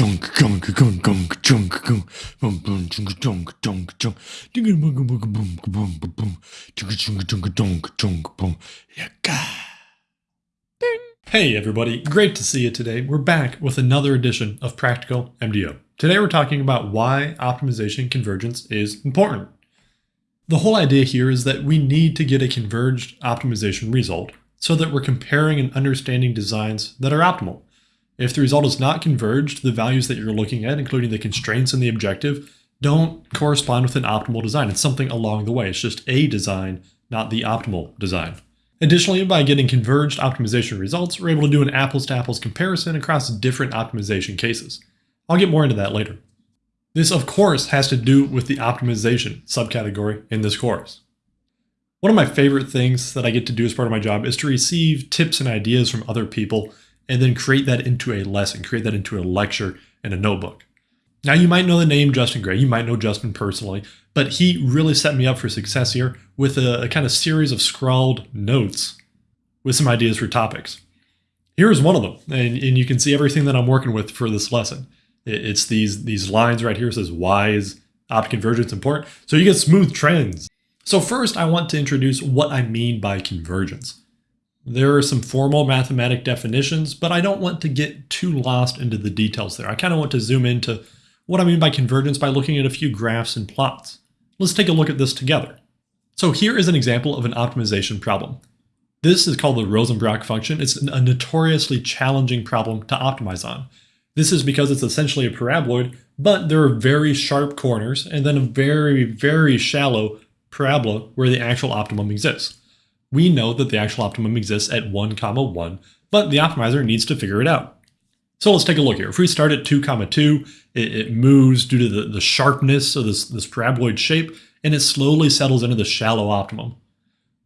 junk junk junk junk junk junk boom boom junk junk junk junk dinga boom boom boom boom boom boom junk junk junk junk junk boom yaka. Hey everybody, great to see you today. We're back with another edition of Practical MDO. Today we're talking about why optimization convergence is important. The whole idea here is that we need to get a converged optimization result so that we're comparing and understanding designs that are optimal. If the result is not converged, the values that you're looking at, including the constraints and the objective, don't correspond with an optimal design. It's something along the way. It's just a design, not the optimal design. Additionally, by getting converged optimization results, we're able to do an apples-to-apples -apples comparison across different optimization cases. I'll get more into that later. This, of course, has to do with the optimization subcategory in this course. One of my favorite things that I get to do as part of my job is to receive tips and ideas from other people and then create that into a lesson, create that into a lecture and a notebook. Now, you might know the name Justin Gray, you might know Justin personally, but he really set me up for success here with a, a kind of series of scrawled notes with some ideas for topics. Here's one of them, and, and you can see everything that I'm working with for this lesson. It, it's these, these lines right here it says, why is opt convergence important? So you get smooth trends. So first, I want to introduce what I mean by convergence. There are some formal mathematic definitions, but I don't want to get too lost into the details there. I kind of want to zoom into what I mean by convergence by looking at a few graphs and plots. Let's take a look at this together. So here is an example of an optimization problem. This is called the Rosenbrock function. It's a notoriously challenging problem to optimize on. This is because it's essentially a paraboloid, but there are very sharp corners and then a very, very shallow parabola where the actual optimum exists we know that the actual optimum exists at 1 comma 1, but the optimizer needs to figure it out. So let's take a look here. If we start at 2 comma 2, it, it moves due to the, the sharpness of this, this paraboloid shape, and it slowly settles into the shallow optimum.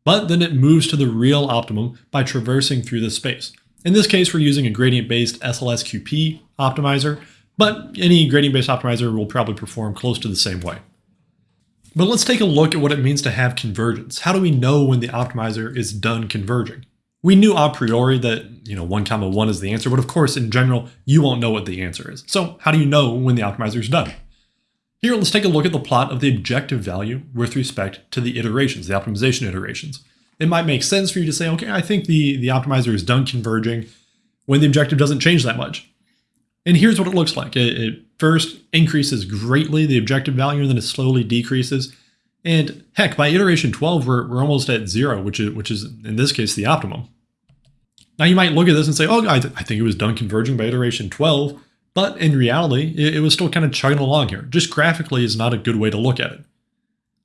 But then it moves to the real optimum by traversing through this space. In this case, we're using a gradient-based SLSQP optimizer, but any gradient-based optimizer will probably perform close to the same way. But let's take a look at what it means to have convergence. How do we know when the optimizer is done converging? We knew a priori that, you know, 1 comma 1 is the answer, but of course, in general, you won't know what the answer is. So how do you know when the optimizer is done? Here, let's take a look at the plot of the objective value with respect to the iterations, the optimization iterations. It might make sense for you to say, okay, I think the, the optimizer is done converging when the objective doesn't change that much. And here's what it looks like. It, it first increases greatly the objective value, and then it slowly decreases. And heck, by iteration 12, we're, we're almost at zero, which is, which is, in this case, the optimum. Now you might look at this and say, oh, I, th I think it was done converging by iteration 12, but in reality, it, it was still kind of chugging along here. Just graphically is not a good way to look at it.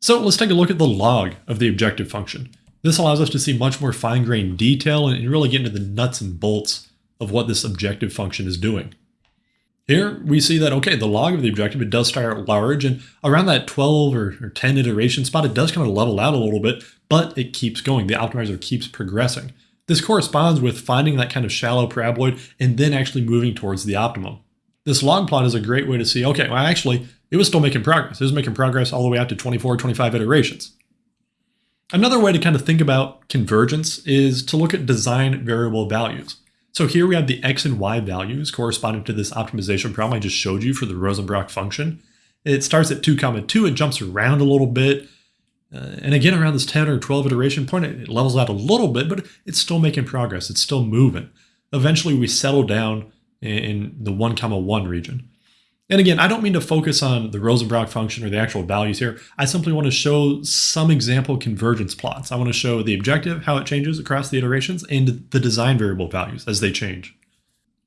So let's take a look at the log of the objective function. This allows us to see much more fine-grained detail and really get into the nuts and bolts of what this objective function is doing. Here we see that, okay, the log of the objective, it does start out large and around that 12 or, or 10 iteration spot, it does kind of level out a little bit, but it keeps going. The optimizer keeps progressing. This corresponds with finding that kind of shallow paraboloid and then actually moving towards the optimum. This log plot is a great way to see, okay, well, actually, it was still making progress. It was making progress all the way out to 24, 25 iterations. Another way to kind of think about convergence is to look at design variable values. So here we have the x and y values corresponding to this optimization problem I just showed you for the Rosenbrock function. It starts at 2 comma 2, it jumps around a little bit, uh, and again around this 10 or 12 iteration point, it, it levels out a little bit, but it's still making progress, it's still moving. Eventually we settle down in, in the 1 comma 1 region. And again, I don't mean to focus on the Rosenbrock function or the actual values here. I simply want to show some example convergence plots. I want to show the objective, how it changes across the iterations, and the design variable values as they change.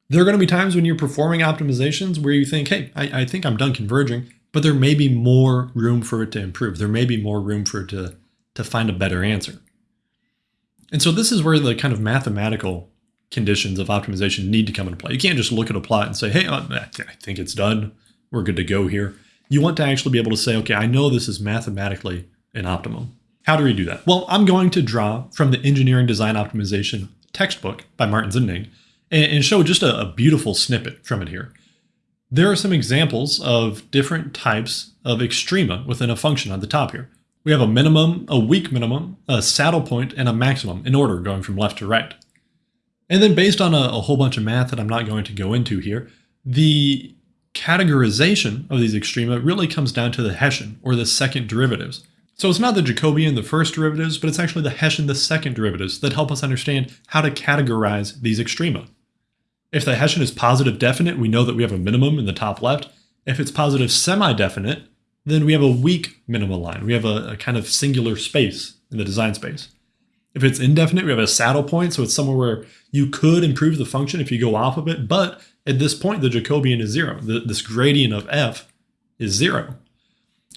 There are going to be times when you're performing optimizations where you think, hey, I, I think I'm done converging, but there may be more room for it to improve. There may be more room for it to, to find a better answer. And so this is where the kind of mathematical conditions of optimization need to come into play. You can't just look at a plot and say, hey, uh, I think it's done. We're good to go here. You want to actually be able to say, okay, I know this is mathematically an optimum. How do we do that? Well, I'm going to draw from the Engineering Design Optimization textbook by Martins and Ning and show just a, a beautiful snippet from it here. There are some examples of different types of extrema within a function on the top here. We have a minimum, a weak minimum, a saddle point, and a maximum in order going from left to right. And then based on a, a, whole bunch of math that I'm not going to go into here, the categorization of these extrema really comes down to the Hessian, or the second derivatives. So it's not the Jacobian, the first derivatives, but it's actually the Hessian, the second derivatives, that help us understand how to categorize these extrema. If the Hessian is positive definite, we know that we have a minimum in the top left. If it's positive semi-definite, then we have a weak minima line. We have a, a, kind of singular space in the design space. If it's indefinite, we have a saddle point, so it's somewhere where you could improve the function if you go off of it, but at this point, the Jacobian is zero. The, this gradient of f is zero.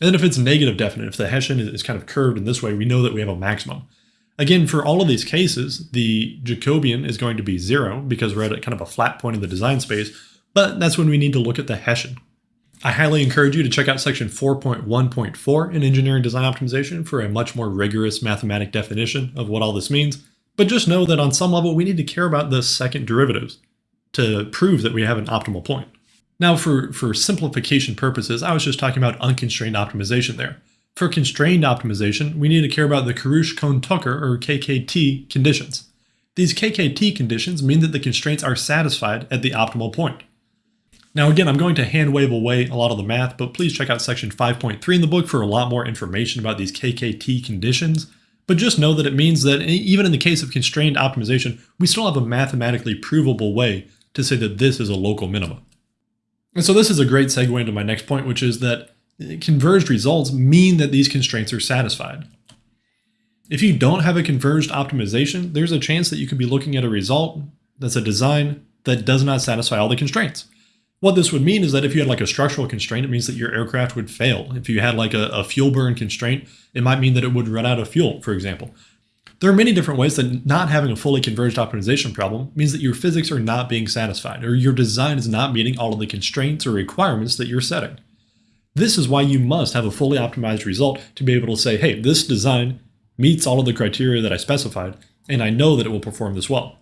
And then if it's negative definite, if the Hessian is kind of curved in this way, we know that we have a maximum. Again, for all of these cases, the Jacobian is going to be zero because we're at kind of a flat point in the design space, but that's when we need to look at the Hessian. I highly encourage you to check out section 4.1.4 in Engineering Design Optimization for a much more rigorous mathematic definition of what all this means. But just know that on some level, we need to care about the second derivatives to prove that we have an optimal point. Now, for, for simplification purposes, I was just talking about unconstrained optimization there. For constrained optimization, we need to care about the Karush-Kuhn-Tucker, or KKT, conditions. These KKT conditions mean that the constraints are satisfied at the optimal point. Now again, I'm going to hand wave away a lot of the math, but please check out section 5.3 in the book for a lot more information about these KKT conditions. But just know that it means that even in the case of constrained optimization, we still have a mathematically provable way to say that this is a local minimum. And so this is a great segue into my next point, which is that eh, converged results mean that these constraints are satisfied. If you don't have a converged optimization, there's a chance that you could be looking at a result that's a design that does not satisfy all the constraints. What this would mean is that if you had like a structural constraint, it means that your aircraft would fail. If you had like a, a fuel burn constraint, it might mean that it would run out of fuel, for example. There are many different ways that not having a fully converged optimization problem means that your physics are not being satisfied, or your design is not meeting all of the constraints or requirements that you're setting. This is why you must have a fully optimized result to be able to say, hey, this design meets all of the criteria that I specified, and I know that it will perform this well.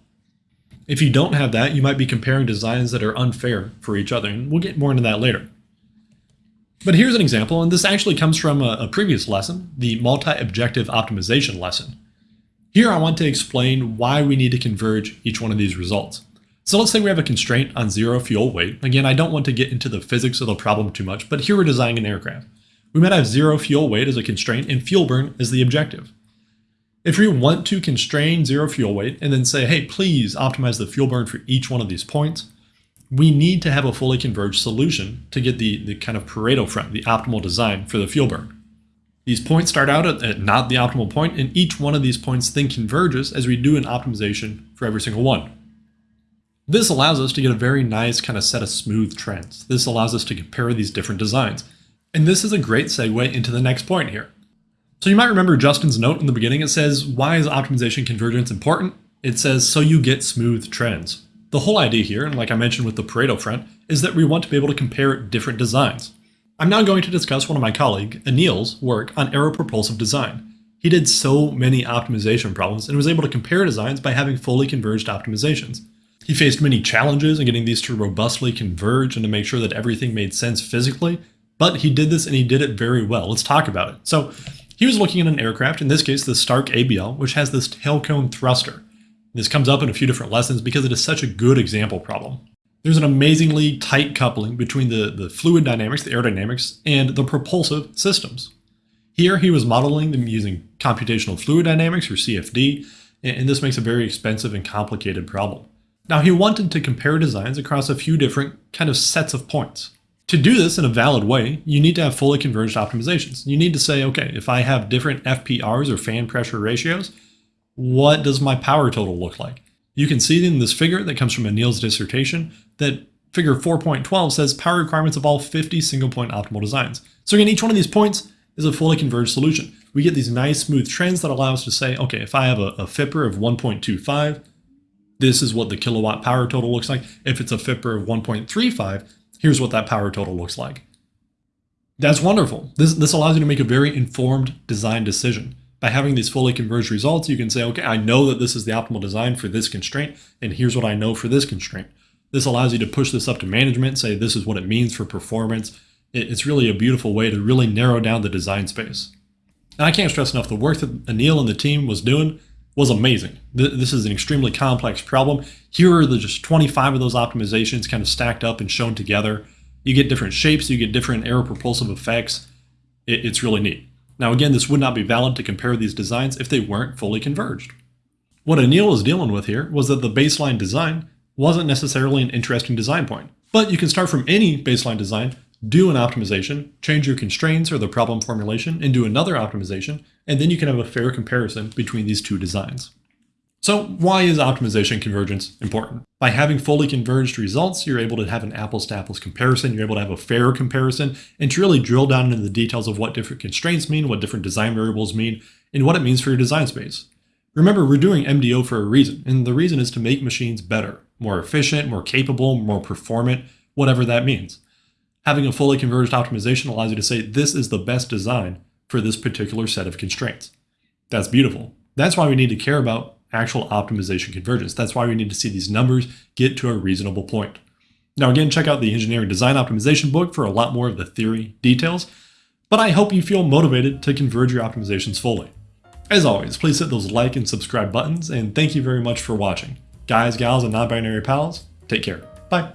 If you don't have that, you might be comparing designs that are unfair for each other, and we'll get more into that later. But here's an example, and this actually comes from a, a previous lesson, the multi-objective optimization lesson. Here I want to explain why we need to converge each one of these results. So let's say we have a constraint on zero fuel weight. Again, I don't want to get into the physics of the problem too much, but here we're designing an aircraft. We might have zero fuel weight as a constraint and fuel burn as the objective. If we want to constrain zero fuel weight and then say, hey, please optimize the fuel burn for each one of these points, we need to have a fully converged solution to get the, the kind of Pareto front, the optimal design for the fuel burn. These points start out at, at, not the optimal point, and each one of these points then converges as we do an optimization for every single one. This allows us to get a very nice kind of set of smooth trends. This allows us to compare these different designs. And this is a great segue into the next point here. So you might remember Justin's note in the beginning. It says, why is optimization convergence important? It says, so you get smooth trends. The whole idea here, and like I mentioned with the Pareto front, is that we want to be able to compare different designs. I'm now going to discuss one of my colleague, Anil's, work on aeropropulsive design. He did so many optimization problems and was able to compare designs by having fully converged optimizations. He faced many challenges in getting these to robustly converge and to make sure that everything made sense physically, but he did this and he did it very well. Let's talk about it. So he was looking at an aircraft, in this case the STARC-ABL, which has this tail cone thruster. This comes up in a few different lessons because it is such a good example problem. There's an amazingly tight coupling between the, the fluid dynamics, the aerodynamics, and the propulsive systems. Here he was modeling them using computational fluid dynamics, or CFD, and this makes a very expensive and complicated problem. Now he wanted to compare designs across a few different kind of sets of points. To do this in a valid way, you need to have fully converged optimizations. You need to say, okay, if I have different FPRs or fan pressure ratios, what does my power total look like? You can see in this figure that comes from Anil's dissertation that figure 4.12 says power requirements of all 50 single point optimal designs. So again, each one of these points is a fully converged solution. We get these nice smooth trends that allow us to say, okay, if I have a, a FIPR of 1.25, this is what the kilowatt power total looks like. If it's a FIPR of 1.35, here's what that power total looks like. That's wonderful. This, this allows you to make a very informed design decision. By having these fully converged results, you can say, okay, I know that this is the optimal design for this constraint, and here's what I know for this constraint. This allows you to push this up to management, say this is what it means for performance. It's really a beautiful way to really narrow down the design space. And I can't stress enough, the work that Anil and the team was doing was amazing. This is an extremely complex problem. Here are the just 25 of those optimizations kind of stacked up and shown together. You get different shapes, you get different aeropropulsive effects. It, it's really neat. Now again, this would not be valid to compare these designs if they weren't fully converged. What Anil was dealing with here was that the baseline design wasn't necessarily an interesting design point. But you can start from any baseline design, do an optimization, change your constraints or the problem formulation, and do another optimization, and then you can have a fair comparison between these two designs. So why is optimization convergence important? By having fully converged results, you're able to have an apples to apples comparison, you're able to have a fair comparison, and to really drill down into the details of what different constraints mean, what different design variables mean, and what it means for your design space. Remember, we're doing MDO for a reason, and the reason is to make machines better, more efficient, more capable, more performant, whatever that means. Having a fully converged optimization allows you to say this is the best design for this particular set of constraints. That's beautiful. That's why we need to care about actual optimization convergence. That's why we need to see these numbers get to a reasonable point. Now again, check out the engineering design optimization book for a lot more of the theory details, but I hope you feel motivated to converge your optimizations fully. As always, please hit those like and subscribe buttons, and thank you very much for watching. Guys, gals, and non-binary pals, take care. Bye.